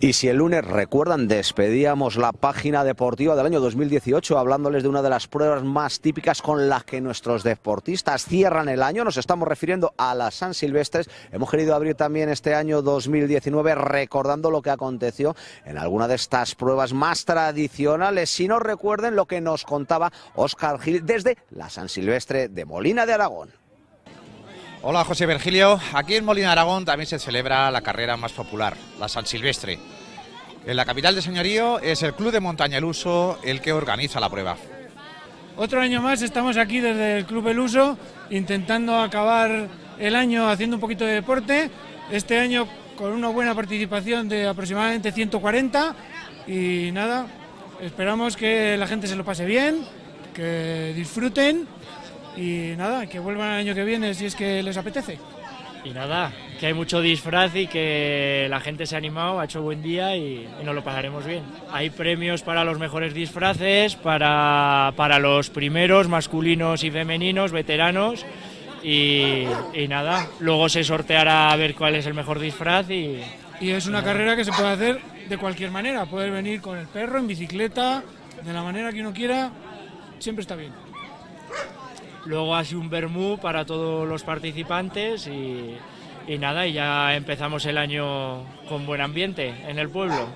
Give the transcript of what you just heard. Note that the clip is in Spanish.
Y si el lunes recuerdan, despedíamos la página deportiva del año 2018 hablándoles de una de las pruebas más típicas con las que nuestros deportistas cierran el año. Nos estamos refiriendo a las San Silvestres. Hemos querido abrir también este año 2019 recordando lo que aconteció en alguna de estas pruebas más tradicionales. Si no recuerden lo que nos contaba Óscar Gil desde la San Silvestre de Molina de Aragón. Hola José Virgilio, aquí en Molina Aragón también se celebra la carrera más popular, la San Silvestre. En la capital de Señorío es el Club de Montaña El Uso el que organiza la prueba. Otro año más estamos aquí desde el Club El Uso intentando acabar el año haciendo un poquito de deporte. Este año con una buena participación de aproximadamente 140 y nada, esperamos que la gente se lo pase bien, que disfruten y nada, que vuelvan el año que viene si es que les apetece. Y nada, que hay mucho disfraz y que la gente se ha animado, ha hecho buen día y, nos lo pasaremos bien. Hay premios para los mejores disfraces, para, para los primeros, masculinos y femeninos, veteranos. Y, y, nada, luego se sorteará a ver cuál es el mejor disfraz y... Y es una carrera que se puede hacer de cualquier manera, poder venir con el perro, en bicicleta, de la manera que uno quiera, siempre está bien. Luego hace un vermú para todos los participantes y, y nada, y ya empezamos el año con buen ambiente en el pueblo.